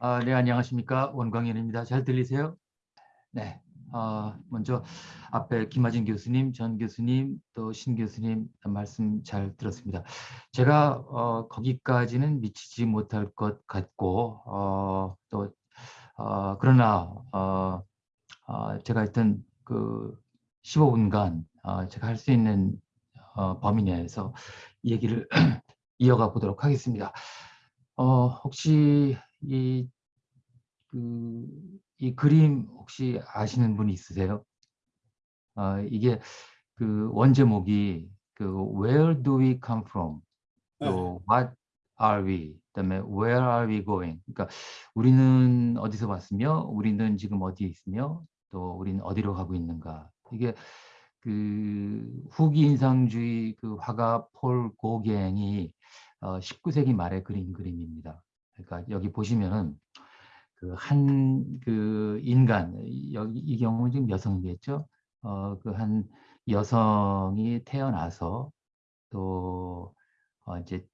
아, 네, 안녕하십니까. 원광현입니다. 잘 들리세요? 네. 어, 먼저 앞에 김하진 교수님, 전 교수님, 또 신 교수님 말씀 잘 들었습니다. 제가 어, 거기까지는 미치지 못할 것 같고 어, 또 어, 그러나 어, 어, 제가 하여튼 그 15분간 어, 제가 할 수 있는 어, 범위 내에서 얘기를 이어가 보도록 하겠습니다. 어, 혹시 이, 그, 이 그림 혹시 아시는 분이 있으세요? 어, 이게 그 원제목이 그 Where do we come from? 또 네. What are we? 그다음에 Where are we going? 그러니까 우리는 어디서 왔으며 우리는 지금 어디에 있으며 또 우리는 어디로 가고 있는가? 이게 그 후기 인상주의 그 화가 폴 고갱이 어, 19세기 말에 그린 그림입니다. 그러니까 여기 보시면은 그 한그 그 인간 여기 이 경우는 지금 여성이겠죠. 어, 그 한 여성이 태어나서 또 어, 이제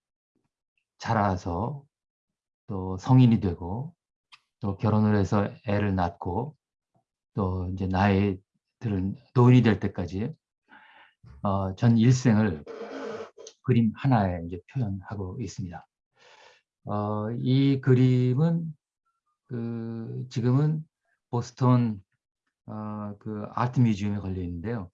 자라서 또 성인이 되고 또 결혼을 해서 애를 낳고 또 이제 나이 들은 노인이 될 때까지 어, 전 일생을 그림 하나에 이제 표현하고 있습니다. 어, 이 그림은 그 지금은 보스턴 어, 그 아트 뮤지엄에 걸려 있는데요.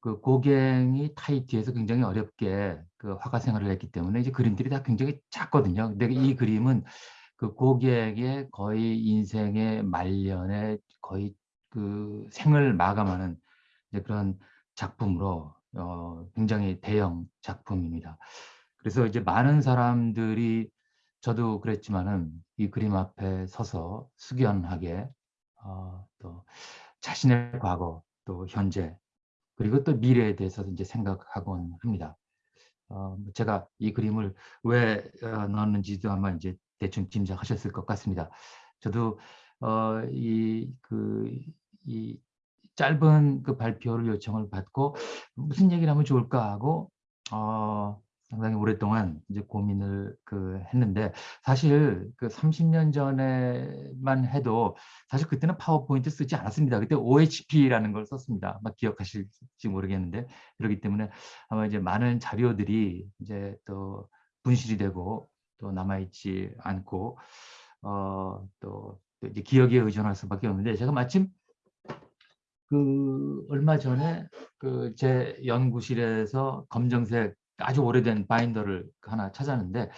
그 고갱이 타이티에서 굉장히 어렵게 그 화가 생활을 했기 때문에 이제 그림들이 다 굉장히 작거든요. 근데 이 그림은 그 고갱의 거의 인생의 말년에 거의 그 생을 마감하는 그런 작품으로 어, 굉장히 대형 작품입니다. 그래서 이제 많은 사람들이 저도 그랬지만은 이 그림 앞에 서서 숙연하게 어, 또 자신의 과거 또 현재 그리고 또 미래에 대해서 이제 생각하곤 합니다. 어, 뭐 제가 이 그림을 왜 어, 넣었는지도 아마 이제 대충 짐작하셨을 것 같습니다. 저도 어, 이, 그, 이 짧은 그 발표를 요청을 받고 무슨 얘기를 하면 좋을까 하고 어, 상당히 오랫동안 이제 고민을 그 했는데 사실 그 30년 전에만 해도 사실 그때는 파워포인트 쓰지 않았습니다. 그때 OHP라는 걸 썼습니다. 막 기억하실지 모르겠는데 그렇기 때문에 아마 이제 많은 자료들이 이제 또 분실이 되고 또 남아있지 않고 어, 또, 또 이제 기억에 의존할 수밖에 없는데 제가 마침 그 얼마 전에 그 제 연구실에서 검정색 아주 오래된 바인더를 하나 찾았는데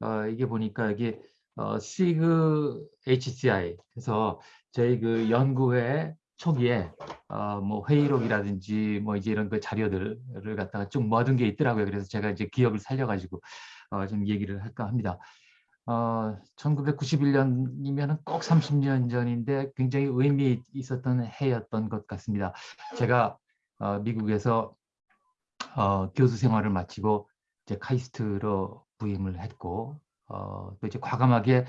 어, 이게 보니까 이게 어, 시그 HCI 그래서 저희 그 연구회 초기에 어, 뭐 회의록이라든지 뭐 이제 이런 그 자료들을 갖다가 좀 모든 게 있더라고요. 그래서 제가 이제 기억을 살려가지고 어, 좀 얘기를 할까 합니다. 어, 1991년이면 꼭 30년 전인데 굉장히 의미 있었던 해였던 것 같습니다. 제가 어, 미국에서 어, 교수 생활을 마치고 이제 카이스트로 부임을 했고 어, 또 이제 과감하게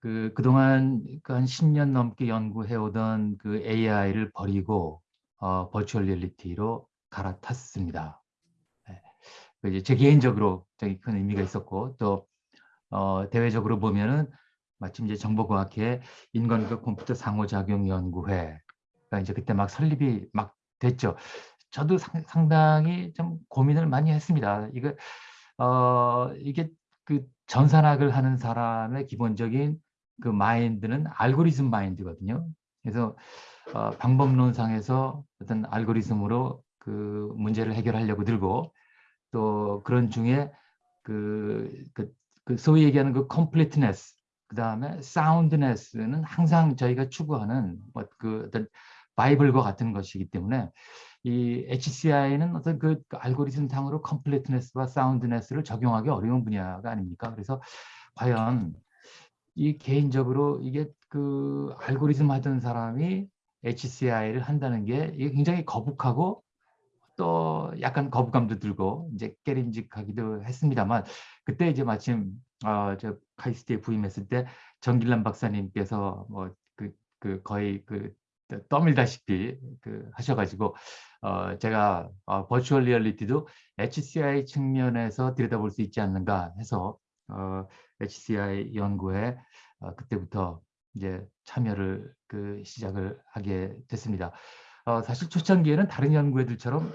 그 그동안 그한 10년 넘게 연구해 오던 그 AI를 버리고 어, 버추얼 리얼리티로 갈아탔습니다. 네. 그 이제 제 개인적으로 굉장히 큰 의미가 있었고 또 어, 대외적으로 보면은 마침 이제 정보과학회 인간과 컴퓨터 상호작용 연구회가 이제 그때 막 설립이 막 됐죠. 저도 상, 당히 좀 고민을 많이 했습니다. 이거 어 이게 그 전산학을 하는 사람의 기본적인 그 마인드는 알고리즘 마인드거든요. 그래서 어, 방법론상에서 어떤 알고리즘으로 그 문제를 해결하려고 들고 또 그런 중에 그, 그, 그 소위 얘기하는 그 completeness 그 다음에 soundness는 항상 저희가 추구하는 뭐그 어떤 바이블과 같은 것이기 때문에 이 HCI는 어떤 그 알고리즘 상으로 컴플리트네스와 사운드네스를 적용하기 어려운 분야가 아닙니까? 그래서 과연 이 개인적으로 이게 그 알고리즘 하던 사람이 HCI를 한다는 게 이게 굉장히 거북하고 또 약간 거부감도 들고 이제 깨림직하기도 했습니다만 그때 이제 마침 어저 카이스트에 부임했을 때 정길란 박사님께서 뭐그 그 거의 그 떠밀다시피 그 하셔가지고 어, 제가 어, 버추얼 리얼리티도 HCI 측면에서 들여다볼 수 있지 않는가 해서 어, HCI 연구에 어, 그때부터 이제 참여를 그 시작을 하게 됐습니다. 어, 사실 초창기에는 다른 연구회들처럼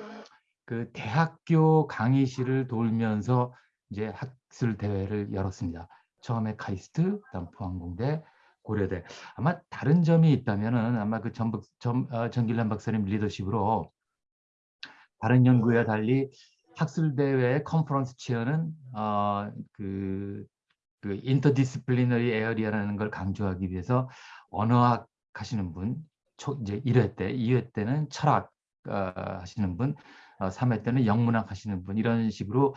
그 대학교 강의실을 돌면서 이제 학술 대회를 열었습니다. 처음에 카이스트, 그다음 포항공대, 고려대. 아마 다른 점이 있다면은 아마 그 전북 전, 어, 전길남 박사님 리더십으로 다른 연구와 달리 학술 대회 conference chair는 어, 그, 그 interdisciplinary area라는 걸 강조하기 위해서 언어학 하시는 분, 초, 이제 1회 때, 2회 때는 철학 어, 하시는 분, 어, 3회 때는 영문학 하시는 분 이런 식으로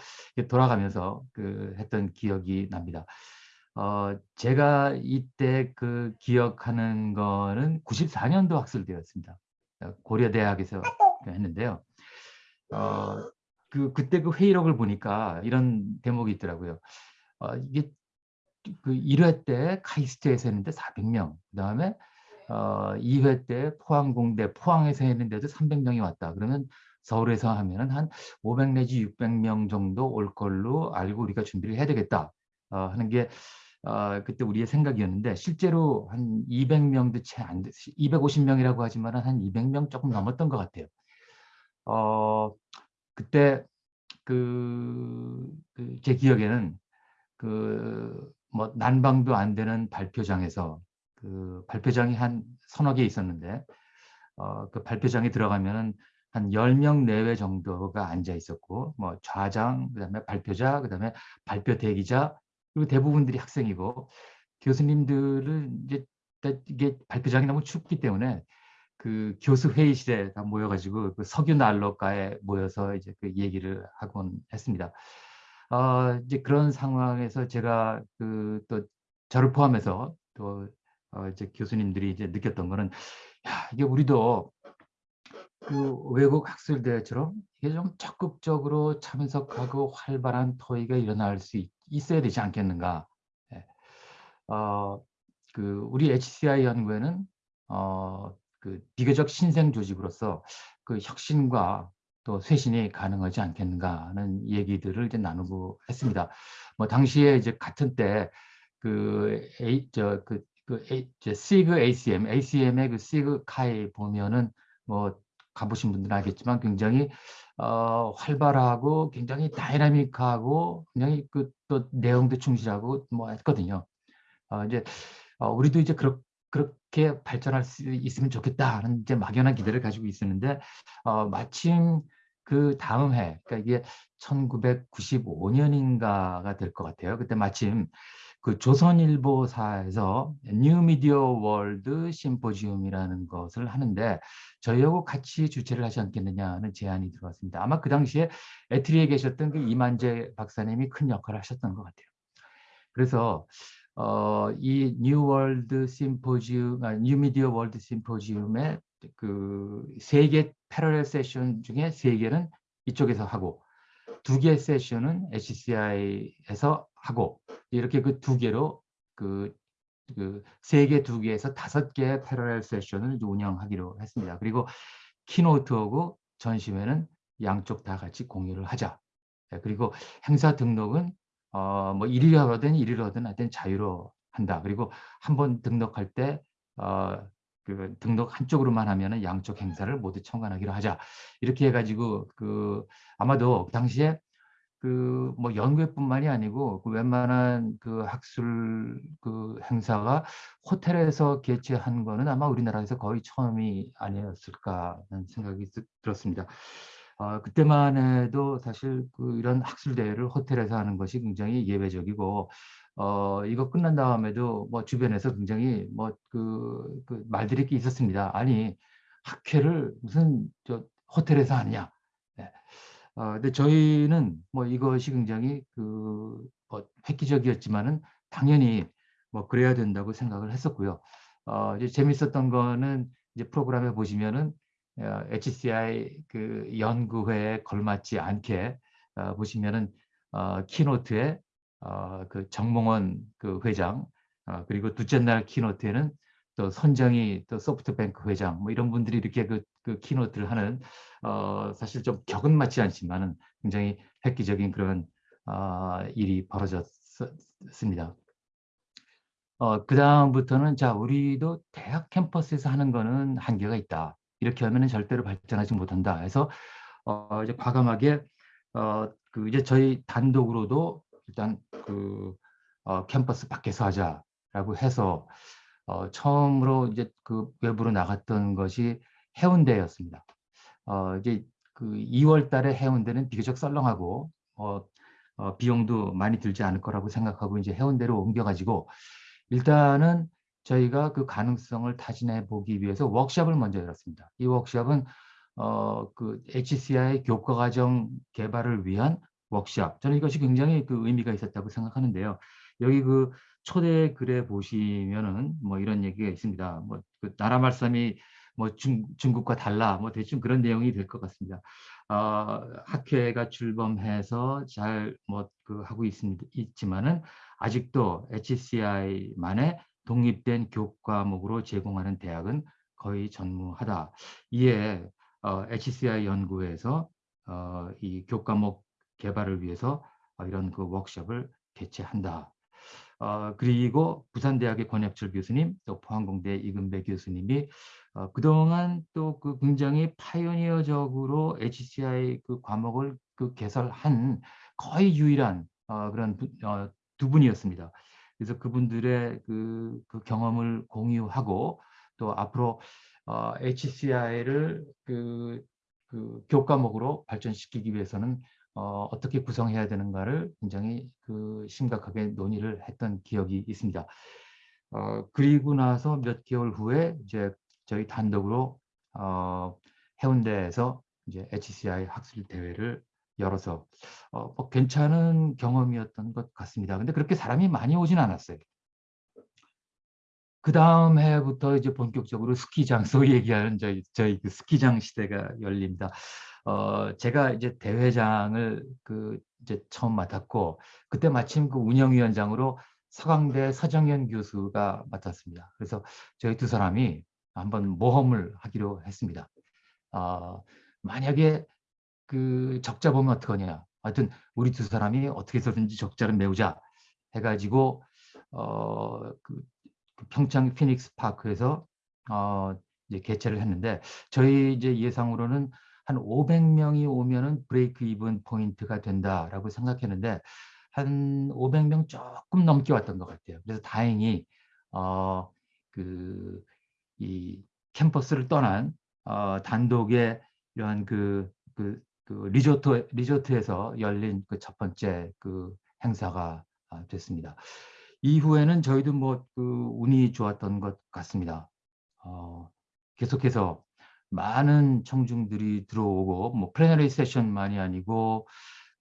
돌아가면서 그 했던 기억이 납니다. 어, 제가 이때 그 기억하는 거는 94년도 학술대였습니다. 고려대학에서 했는데요. 어, 그 그때 그 회의록을 보니까 이런 대목이 있더라고요. 어, 이게 그 1회 때 카이스트에서 했는데 400명, 그 다음에 어, 2회 때 포항공대, 포항에서 했는데도 300명이 왔다. 그러면 서울에서 하면은 한 500 내지 600명 정도 올 걸로 알고 우리가 준비를 해야 되겠다 어, 하는 게 어, 그때 우리의 생각이었는데 실제로 한 200명도 채 안 됐, 250명이라고 하지만 한 200명 조금 넘었던 것 같아요. 어, 그때 그, 그 제 기억에는 그 뭐 난방도 안 되는 발표장에서 그 발표장이 한 서너 개 있었는데 어, 그 발표장에 들어가면은 한 10명 내외 정도가 앉아 있었고 뭐 좌장 그다음에 발표자 그다음에 발표 대기자 그리고 대부분들이 학생이고 교수님들은 이제 이게 발표장이 너무 춥기 때문에 그 교수 회의실에 다 모여가지고 그 석유 난로가에 모여서 이제 그 얘기를 하곤 했습니다. 어, 이제 그런 상황에서 제가 그 또 저를 포함해서 또 어, 이제 교수님들이 이제 느꼈던 거는 야, 이게 우리도 그 외국 학술 대회처럼 이게 좀 적극적으로 참석하고 활발한 토의가 일어날 수 있, 어야 되지 않겠는가. 예. 어, 그 우리 HCI 연구에는 어, 그 비교적 신생 조직으로서 그 혁신과 또 쇄신이 가능하지 않겠는가 하는 얘기들을 이제 나누고 했습니다. 뭐 당시에 이제 같은 때그 저그 그 A, 시그 ACM, ACM의 그 시그 카이 보면은 뭐 가보신 분들은 알겠지만 굉장히 어, 활발하고 굉장히 다이나믹하고 굉장히 그 또 내용도 충실하고 뭐 했거든요. 어, 이제 어, 우리도 이제 그렇, 그렇게 발전할 수 있으면 좋겠다 하는 이제 막연한 기대를 가지고 있었는데 어, 마침 그 다음 해, 그러니까 이게 1995년인가가 될 것 같아요. 그때 마침 그 조선일보사에서 New Media World Symposium이라는 것을 하는데 저희하고 같이 주최를 하지 않겠느냐는 제안이 들어왔습니다. 아마 그 당시에 ETRI에 계셨던 그 이만재 박사님이 큰 역할을 하셨던 것 같아요. 그래서 어, 이 New World Symposium, 아, New Media World Symposium의 그세개 패러렐 세션 중에 세 개는 이쪽에서 하고 두 개 세션은 HCI에서 하고 이렇게 그 두 개로 그 그세 개, 두 개에서 다섯 개의 패러렐 세션을 운영하기로 했습니다. 그리고 키노트하고 전시회는 양쪽 다 같이 공유를 하자. 네, 그리고 행사 등록은 어, 뭐 일일 하든 일일 하든 하여튼 자유로 한다. 그리고 한 번 등록할 때 어, 그 등록 한쪽으로만 하면은 양쪽 행사를 모두 청관하기로 하자. 이렇게 해가지고 그 아마도 당시에 그 뭐 연구회뿐만이 아니고 그 웬만한 그 학술 그 행사가 호텔에서 개최한 거는 아마 우리나라에서 거의 처음이 아니었을까 하는 생각이 들었습니다. 어, 그때만 해도 사실 그 이런 학술 대회를 호텔에서 하는 것이 굉장히 예외적이고 어, 이거 끝난 다음에도 뭐 주변에서 굉장히 뭐그 그 말들이 있었습니다. 아니 학회를 무슨 저 호텔에서 하느냐. 네. 어, 근데 저희는 뭐 이것이 굉장히 그 뭐 획기적이었지만은 당연히 뭐 그래야 된다고 생각을 했었고요. 어, 이제 재밌었던 거는 이제 프로그램에 보시면은 HCI 어, 그 연구회에 걸맞지 않게 어, 보시면은 어, keynote에 어, 그 정몽원 그 회장 어, 그리고 둘째 날 keynote에는 또 손정의 또 소프트뱅크 회장 뭐 이런 분들이 이렇게 그, 그 keynote를 하는 어, 사실 좀 격은 맞지 않지만은 굉장히 획기적인 그런 어, 일이 벌어졌습니다. 어, 그 다음부터는 자 우리도 대학 캠퍼스에서 하는 거는 한계가 있다. 이렇게 하면은 절대로 발전하지 못한다. 해서 어, 이제 과감하게 어, 그 이제 저희 단독으로도 일단 그 어, 캠퍼스 밖에서 하자라고 해서 어, 처음으로 이제 그 외부로 나갔던 것이 해운대였습니다. 어, 이제 그 2월 달에 해운대는 비교적 썰렁하고 어, 어, 비용도 많이 들지 않을 거라고 생각하고 이제 해운대로 옮겨가지고 일단은 저희가 그 가능성을 타진해 보기 위해서 워크샵을 먼저 열었습니다. 이 워크샵은 어, 그 HCI 교과 과정 개발을 위한 워크샵. 저는 이것이 굉장히 그 의미가 있었다고 생각하는데요. 여기 그 초대 글에 보시면은 뭐 이런 얘기가 있습니다. 뭐 그 나라 말씀이 뭐 중, 중국과 달라 뭐 대충 그런 내용이 될 것 같습니다. 어, 학회가 출범해서 잘 뭐 그 하고 있습니다. 있지만은 아직도 HCI만의 독립된 교과목으로 제공하는 대학은 거의 전무하다. 이에 어, HCI 연구에서 어, 이 교과목 개발을 위해서 어, 이런 그 워크숍을 개최한다. 어, 그리고 부산대학의 권혁철 교수님, 또 포항공대 이근배 교수님이 어, 그동안 또 그 굉장히 파이오니어적으로 HCI 그 과목을 그 개설한 거의 유일한 어, 그런 부, 어, 두 분이었습니다. 그래서 그분들의 그, 그 경험을 공유하고 또 앞으로 어, HCI를 그, 그 교과목으로 발전시키기 위해서는 어, 어떻게 구성해야 되는가를 굉장히 그 심각하게 논의를 했던 기억이 있습니다. 어, 그리고 나서 몇 개월 후에 이제 저희 단독으로 어, 해운대에서 이제 HCI 학술 대회를 열어서 어, 뭐 괜찮은 경험이었던 것 같습니다. 근데 그렇게 사람이 많이 오진 않았어요. 그 다음 해부터 이제 본격적으로 스키장, 소위 얘기하는 저희, 저희 그 스키장 시대가 열립니다. 어, 제가 이제 대회장을 그 이제 처음 맡았고, 그때 마침 그 운영위원장으로 서강대 서정현 교수가 맡았습니다. 그래서 저희 두 사람이 한번 모험을 하기로 했습니다. 어, 만약에 그 적자 보면 어떡하냐. 하여튼 우리 두 사람이 어떻게 해서든지 적자를 메우자 해가지고 어, 그, 그 평창 피닉스 파크에서 어, 이제 개최를 했는데 저희 이제 예상으로는 한 500명이 오면은 브레이크 이븐 포인트가 된다라고 생각했는데 한 500명 조금 넘게 왔던 것 같아요. 그래서 다행히 어, 그, 이 캠퍼스를 떠난 어, 단독의 이러한 그, 그, 그 리조트, 리조트에서 열린 그 첫 번째 그 행사가 아, 됐습니다. 이후에는 저희도 뭐 그 운이 좋았던 것 같습니다. 어, 계속해서 많은 청중들이 들어오고 뭐 플래너리 세션만이 아니고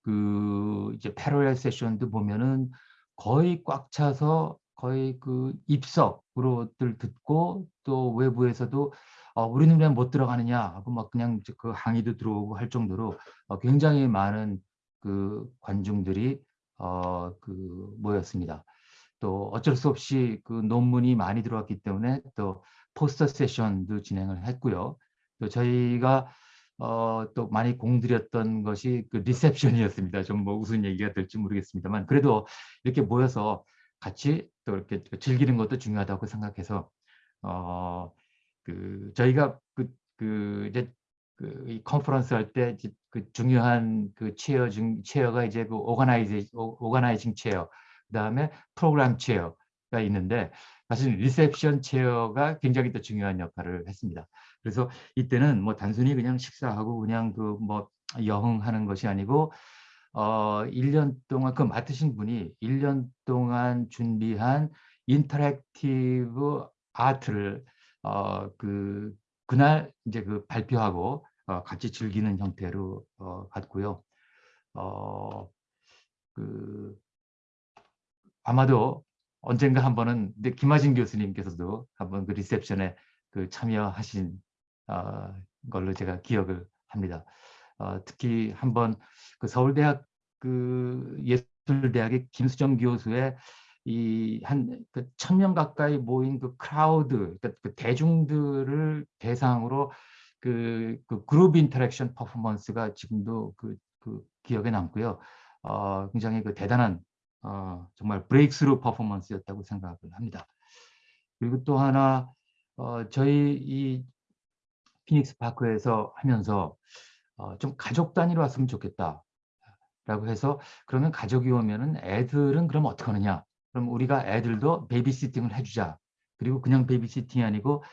그 이제 패러렐 세션도 보면은 거의 꽉 차서 거의 그 입석으로들 듣고 또 외부에서도 어, 우리는 왜 못 들어가느냐 하고 막 그냥 그 항의도 들어오고 할 정도로 어, 굉장히 많은 그 관중들이 어, 그 모였습니다. 또 어쩔 수 없이 그 논문이 많이 들어왔기 때문에 또 포스터 세션도 진행을 했고요. 또 저희가 어, 또 많이 공들였던 것이 그 리셉션이었습니다. 좀 뭐 무슨 얘기가 될지 모르겠습니다만 그래도 이렇게 모여서 같이 또 이렇게 즐기는 것도 중요하다고 생각해서 어, 그 저희가 그, 그 이제 그이 컨퍼런스 할 때 그 중요한 그 chair 중 chair가 이제 그 organizing organizing chair 그다음에 프로그램 chair가 있는데 사실 리셉션 chair가 굉장히 또 중요한 역할을 했습니다. 그래서 이때는 뭐 단순히 그냥 식사하고 그냥 그 뭐 여흥하는 것이 아니고 어 1년 동안 그 맡으신 분이 1년 동안 준비한 interactive art를 어 그 그날 이제 그 발표하고 어 같이 즐기는 형태로 어 갔고요. 어 그 아마도 언젠가 한 번은 근데 김하진 교수님께서도 한번 그 리셉션에 그 참여하신 어, 걸로 제가 기억을 합니다. 어, 특히 한번 그 서울대학 그 예술대학의 김수정 교수의 이한그 천명 가까이 모인 그 crowd, 그러니까 그 대중들을 대상으로 그, 그 그룹 interaction 퍼포먼스가 지금도 그, 그 기억에 남고요. 어, 굉장히 그 대단한 어, 정말 breakthrough 퍼포먼스였다고 생각을 합니다. 그리고 또 하나 어, 저희 이 피닉스 파크에서 하면서 어, 좀 가족 단위로 왔으면 좋겠다. 라고 해서 그러면 가족이 오면은 애들은 그럼 어떻게 하느냐? 그럼 우리가 애들도 베이비시팅을 해주자. 그리고 그냥 베이비시팅이 아니고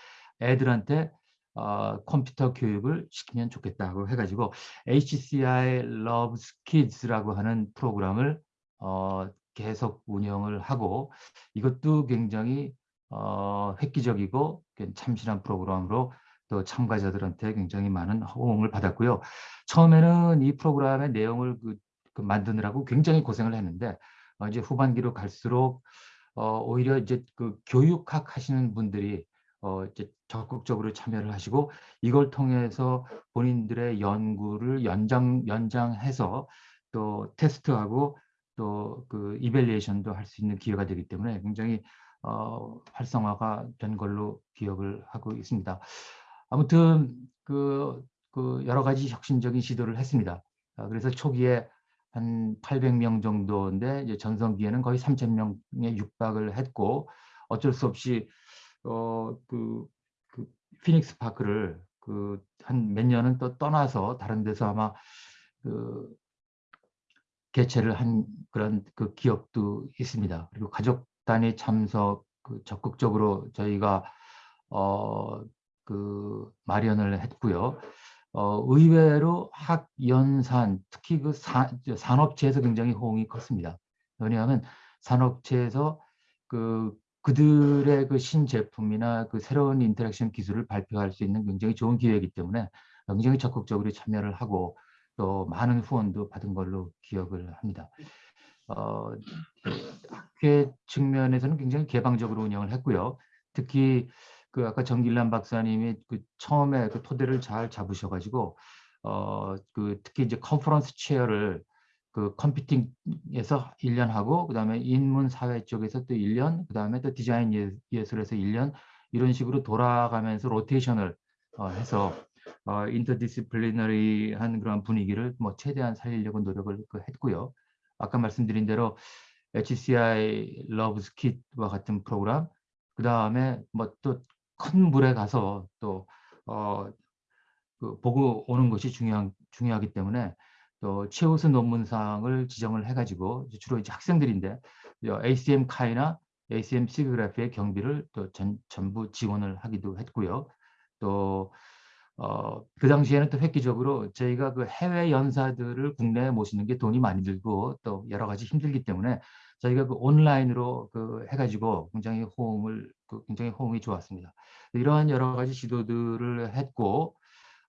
애들한테 어, 컴퓨터 교육을 시키면 좋겠다고 해가지고 HCI Loves Kids라고 하는 프로그램을 어, 계속 운영을 하고 이것도 굉장히 어, 획기적이고 참신한 프로그램으로 또 참가자들한테 굉장히 많은 호응을 받았고요. 처음에는 이 프로그램의 내용을 그, 그 만드느라고 굉장히 고생을 했는데 어, 이제 후반기로 갈수록 어, 오히려 이제 그 교육학 하시는 분들이 어, 이제 적극적으로 참여를 하시고 이걸 통해서 본인들의 연구를 연장 연장해서 또 테스트하고 또 그 이벨리에이션도 할 수 있는 기회가 되기 때문에 굉장히 어, 활성화가 된 걸로 기억을 하고 있습니다. 아무튼 그, 그 여러 가지 혁신적인 시도를 했습니다. 아, 그래서 초기에 한 800명 정도인데 이제 전성기에는 거의 3,000명에 육박을 했고 어쩔 수 없이 어, 그, 그 피닉스 파크를 그 한 몇 년은 또 떠나서 다른 데서 아마 그 개최를 한 그런 그 기억도 있습니다. 그리고 가족 단위 참석 그 적극적으로 저희가 어, 그 마련을 했고요. 어, 의외로 학연산 특히 그 사, 산업체에서 굉장히 호응이 컸습니다. 왜냐하면 산업체에서 그 그들의 그 신제품이나 그 새로운 interaction 기술을 발표할 수 있는 굉장히 좋은 기회이기 때문에 굉장히 적극적으로 참여를 하고 또 많은 후원도 받은 걸로 기억을 합니다. 어, 학회 측면에서는 굉장히 개방적으로 운영을 했고요. 특히 그 아까 정길란 박사님이 그 처음에 그 토대를 잘 잡으셔가지고 어 그 특히 이제 컨퍼런스 체어를 그 컴퓨팅에서 1년 하고 그다음에 인문 사회 쪽에서 또 1년 그다음에 또 디자인 예, 예술에서 1년 이런 식으로 돌아가면서 로테이션을 어, 해서 어, 인터디스플리너리한 그런 분위기를 뭐 최대한 살리려고 노력을 그 했고요. 아까 말씀드린 대로 HCI Kit와 같은 프로그램 그 다음에 뭐 또 큰 물에 가서 또 어, 그 보고 오는 것이 중요한 중요하기 때문에 또 최우수 논문상을 지정을 해가지고 주로 이제 학생들인데 ACM 카이나 ACM 시그래피의 경비를 또 전, 전부 지원을 하기도 했고요. 또 어, 그 당시에는 또 획기적으로 저희가 그 해외 연사들을 국내에 모시는 게 돈이 많이 들고 또 여러 가지 힘들기 때문에 저희가 그 온라인으로 그 해가지고 굉장히 호응을 그 굉장히 호응이 좋았습니다. 이러한 여러 가지 시도들을 했고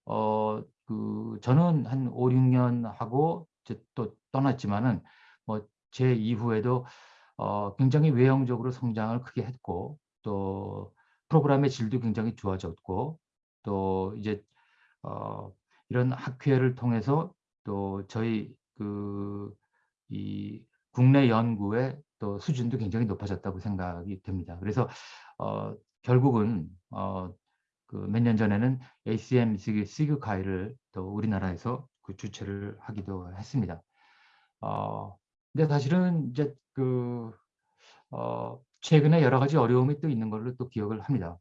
어 그 저는 한 5, 6년 하고 또 떠났지만은 뭐 제 이후에도 어 굉장히 외형적으로 성장을 크게 했고 또 프로그램의 질도 굉장히 좋아졌고 또 이제 어 이런 학회를 통해서 또 저희 그 이 국내 연구의 또 수준도 굉장히 높아졌다고 생각이 됩니다. 그래서 어 결국은 어, 그 몇 년 전에는 ACM 시그 가이를 또 우리나라에서 그 주최를 하기도 했습니다. 어, 근데 사실은 이제 그 어, 최근에 여러 가지 어려움이 또 있는 걸로 또 기억을 합니다.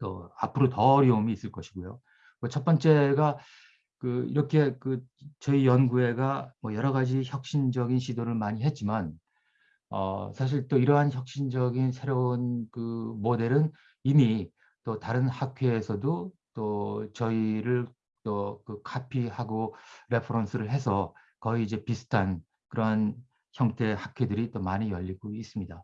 또 앞으로 더 어려움이 있을 것이고요. 첫 번째가 그 이렇게 그 저희 연구회가 뭐 여러 가지 혁신적인 시도를 많이 했지만 어, 사실 또 이러한 혁신적인 새로운 그 모델은 이미 또 다른 학회에서도 또 저희를 또 그 카피하고 reference를 해서 거의 이제 비슷한 그러한 형태의 학회들이 또 많이 열리고 있습니다.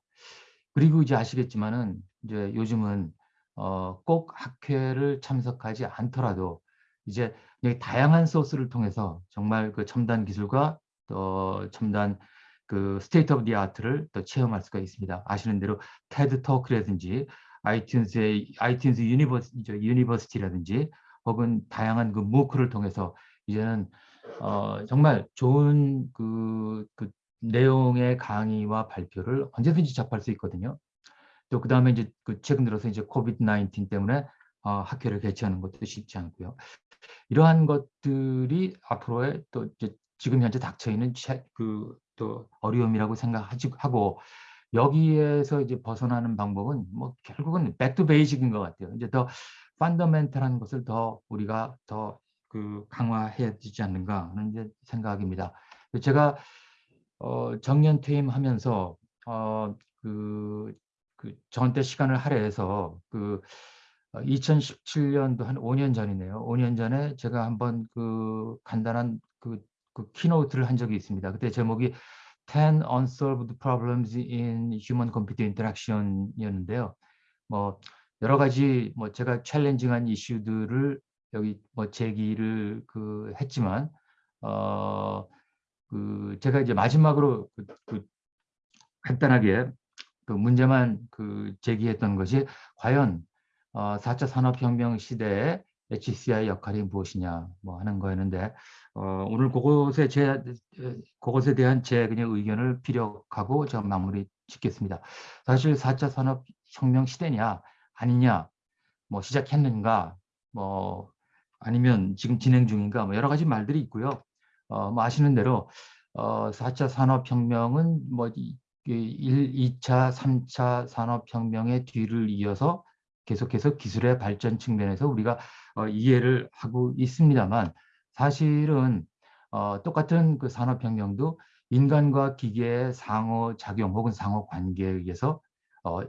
그리고 이제 아시겠지만은 이제 요즘은 어, 꼭 학회를 참석하지 않더라도 이제 다양한 소스를 통해서 정말 그 첨단 기술과 또 첨단 그 state of the art를 또 체험할 수가 있습니다. 아시는 대로 TED Talk라든지 iTunes의 iTunes Universi, University라든지 혹은 다양한 그 MOOC를 통해서 이제는 어, 정말 좋은 그, 그 내용의 강의와 발표를 언제든지 접할 수 있거든요. 또 그 다음에 이제 그 최근 들어서 이제 COVID 19 때문에 어, 학회를 개최하는 것도 쉽지 않고요. 이러한 것들이 앞으로의 또 이제 지금 현재 닥쳐 있는 그 또 어려움이라고 생각하고 여기에서 이제 벗어나는 방법은 뭐 결국은 back to basic인 것 같아요. 이제 더 fundamental한 것을 더 우리가 더 그 강화해야 되지 않는가 하는 이제 생각입니다. 제가 어, 정년 퇴임하면서 어, 그, 그 저한테 시간을 할애해서 그 2017년도 어, 한 5년 전이네요. 5년 전에 제가 한번 그 간단한 그, 그 키노트를 한 적이 있습니다. 그때 제목이 10 Unsolved Problems in Human Computer Interaction이었는데요. 뭐 여러 가지 뭐 제가 챌린징한 이슈들을 여기 뭐 제기를 그 했지만 어 그 제가 이제 마지막으로 그, 그 간단하게 그 문제만 그 제기했던 것이 과연 어 4차 산업혁명 시대에 HCI 역할이 무엇이냐 뭐 하는 거였는데 어, 오늘 그것에 제 그것에 대한 제 그냥 의견을 피력하고 저 마무리 짓겠습니다. 사실 4차 산업혁명 시대냐 아니냐 뭐 시작했는가 뭐 아니면 지금 진행 중인가 뭐 여러 가지 말들이 있고요. 어, 뭐 아시는 대로 어, 4차 산업혁명은 뭐 1, 2차, 3차 산업혁명의 뒤를 이어서 계속해서 기술의 발전 측면에서 우리가 어, 이해를 하고 있습니다만 사실은 어, 똑같은 그 산업혁명도 인간과 기계의 상호작용 혹은 상호관계에 의해서 어,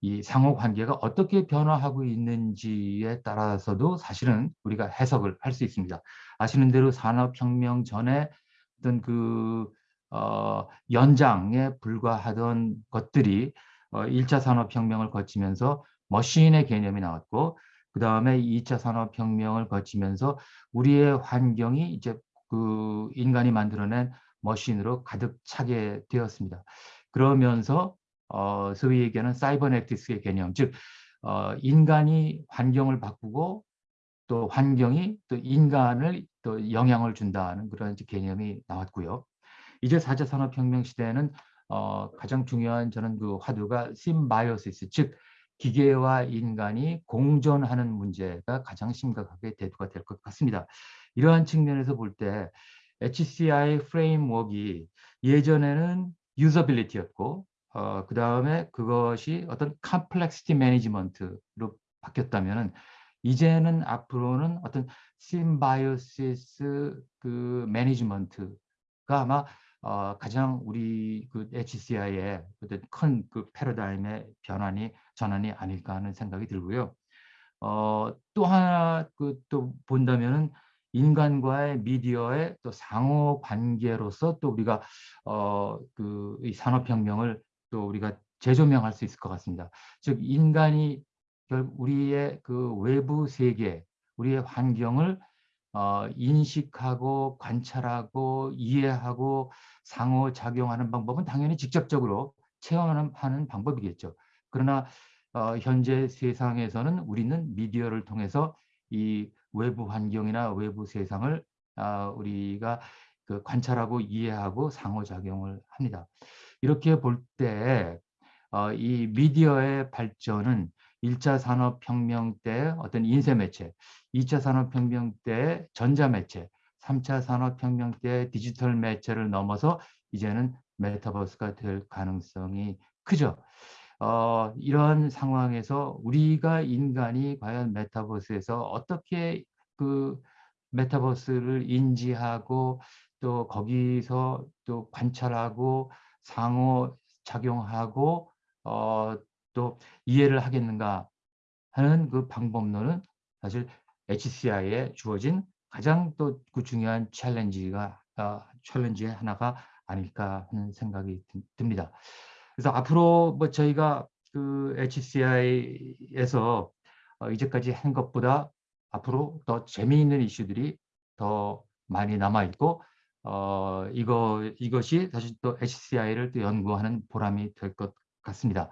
이 상호관계가 어떻게 변화하고 있는지에 따라서도 사실은 우리가 해석을 할 수 있습니다. 아시는 대로 산업혁명 전에 어떤 그 어, 연장에 불과하던 것들이 어, 1차 산업혁명을 거치면서 머신의 개념이 나왔고 그 다음에 2차 산업혁명을 거치면서 우리의 환경이 이제 그 인간이 만들어낸 머신으로 가득 차게 되었습니다. 그러면서 어, 소위 얘기하는 사이버네틱스의 개념, 즉 어, 인간이 환경을 바꾸고 또 환경이 또 인간을 또 영향을 준다는 그런 개념이 나왔고요. 이제 4차 산업혁명 시대에는 어, 가장 중요한 저는 그 화두가 symbiosis, 즉 기계와 인간이 공존하는 문제가 가장 심각하게 대두가 될 것 같습니다. 이러한 측면에서 볼 때 HCI framework가 예전에는 usability였고 어, 그 다음에 그것이 어떤 complexity management로 바뀌었다면 이제는 앞으로는 어떤 심바이오시스 그 매니지먼트가 아마 어, 가장 우리 그 HCI의 큰 그 패러다임의 변환이 전환이 아닐까 하는 생각이 들고요. 어, 또 하나 그 또 본다면은 인간과의 미디어의 또 상호 관계로서 또 우리가 어, 그 이 산업혁명을 또 우리가 재조명할 수 있을 것 같습니다. 즉 인간이 우리의 그 외부 세계, 우리의 환경을 어, 인식하고 관찰하고 이해하고 상호작용하는 방법은 당연히 직접적으로 체험하는 방법이겠죠. 그러나 어, 현재 세상에서는 우리는 미디어를 통해서 이 외부 환경이나 외부 세상을 어, 우리가 그 관찰하고 이해하고 상호작용을 합니다. 이렇게 볼 때이 어, 미디어의 발전은 1차 산업혁명 때 어떤 인쇄매체, 2차 산업혁명 때 전자매체, 3차 산업혁명 때 디지털 매체를 넘어서 이제는 메타버스가 될 가능성이 크죠. 어, 이런 상황에서 우리가 인간이 과연 메타버스에서 어떻게 그 메타버스를 인지하고 또 거기서 또 관찰하고 상호 작용하고 어, 또 이해를 하겠는가 하는 그 방법론은 사실 HCI에 주어진 가장 또 그 중요한 챌린지가 어, 챌린지의 하나가 아닐까 하는 생각이 듭니다. 그래서 앞으로 뭐 저희가 그 HCI에서 어, 이제까지 한 것보다 앞으로 더 재미있는 이슈들이 더 많이 남아 있고 어, 이거 이것이 사실 또 HCI를 또 연구하는 보람이 될 것 같습니다.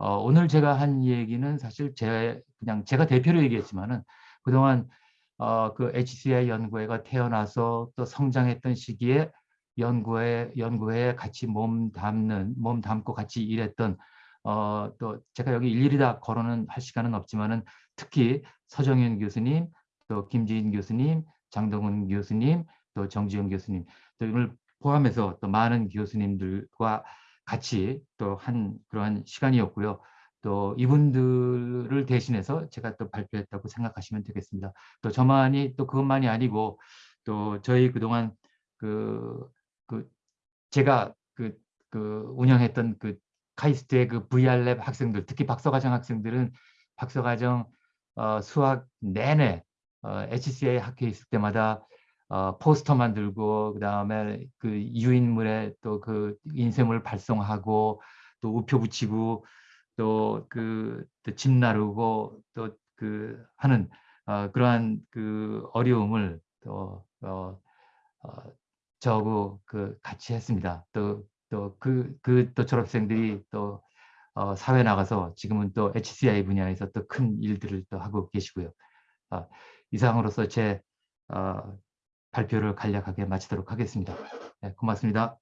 어, 오늘 제가 한 얘기는 사실 제 그냥 제가 대표로 얘기했지만은 그동안 어, 그 HCI 연구회가 태어나서 또 성장했던 시기에 연구회 연구회에 같이 몸 담는 몸 담고 같이 일했던 어, 또 제가 여기 일일이 다 거론은 할 시간은 없지만은 특히 서정현 교수님, 또 김지인 교수님, 장동훈 교수님, 또 정지영 교수님, 또 오늘 포함해서 또 많은 교수님들과 같이 또 한 그러한 시간이었고요. 또 이분들을 대신해서 제가 또 발표했다고 생각하시면 되겠습니다. 또 저만이 또 그것만이 아니고 또 저희 그동안 그, 그 제가 그, 그 운영했던 그 카이스트의 그 VR랩 학생들, 특히 박사과정 학생들은 박사과정 어, 수학 내내 어, HCA 학교에 있을 때마다 어, 포스터 만들고 그 다음에 그 유인물에 또 그 인쇄물 발송하고 또 우표 붙이고 또 그집 나르고 또 그 하는 어, 그러한 그 어려움을 또 어, 어, 저하고 그 같이 했습니다. 또 또 그 그 또 졸업생들이 또 어, 사회 나가서 지금은 또 HCI 분야에서 또 큰 일들을 또 하고 계시고요. 어, 이상으로서 제 어, 발표를 간략하게 마치도록 하겠습니다. 네, 고맙습니다.